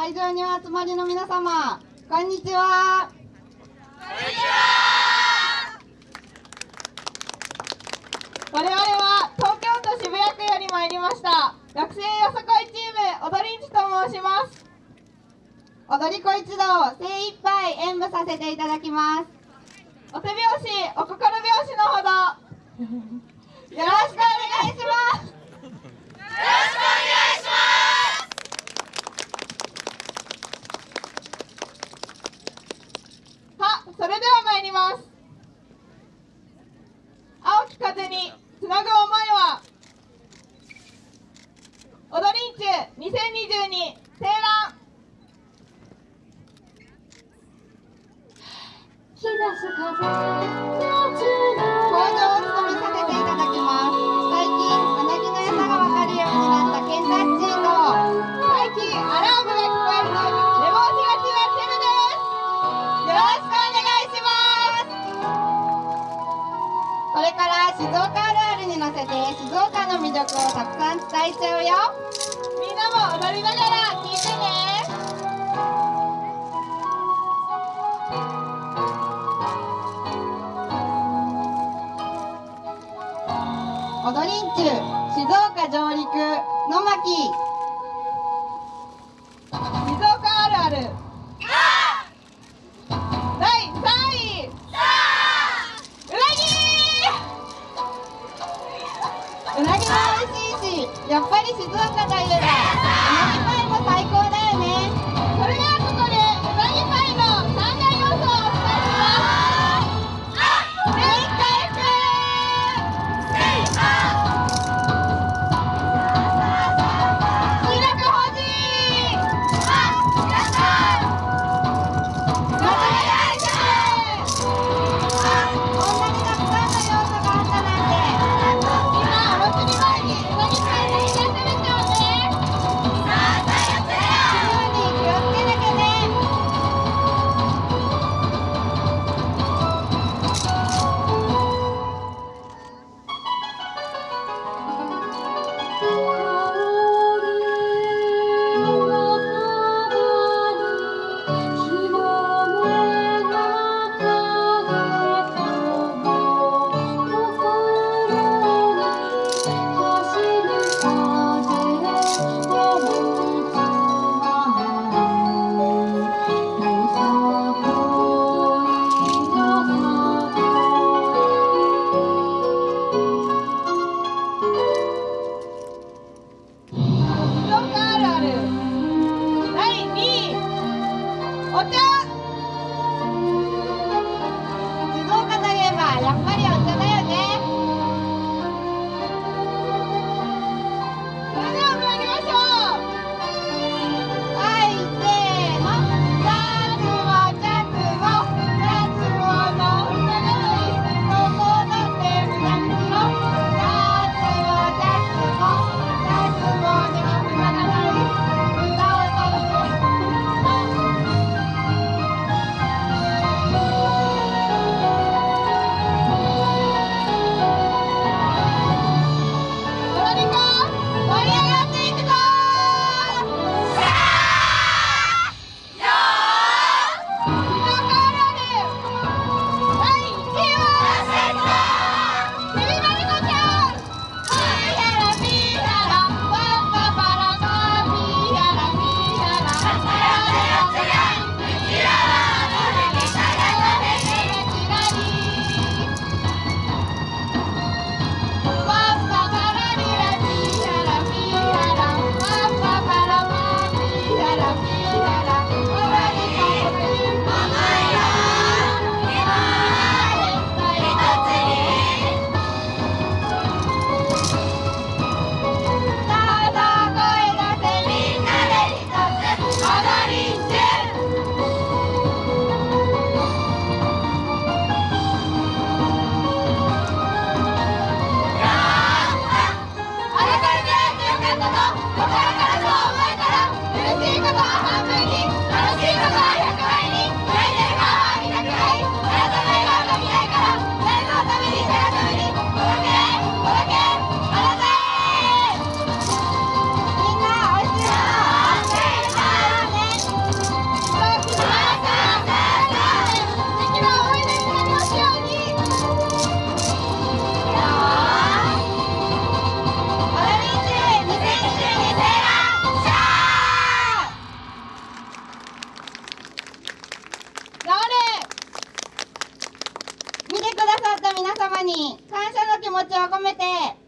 会場にお集まりの皆様こんにちは。こんにちは我々は東京都渋谷区より参りました学生よさこいチーム踊りんちと申します。踊り子一同精一杯演舞させていただきます。お手拍子お心拍子のほど。よろしくお願いしますよろしくお願いしますはそれでは参ります青き風。につなぐ思いは踊りんちゅ2022青蘭日差す風岡の魅力をたくさん伝えちゃうよ。みんなも踊りながら聞いてね。踊りんちゅ静岡上陸の巻。に感謝の気持ちを込めて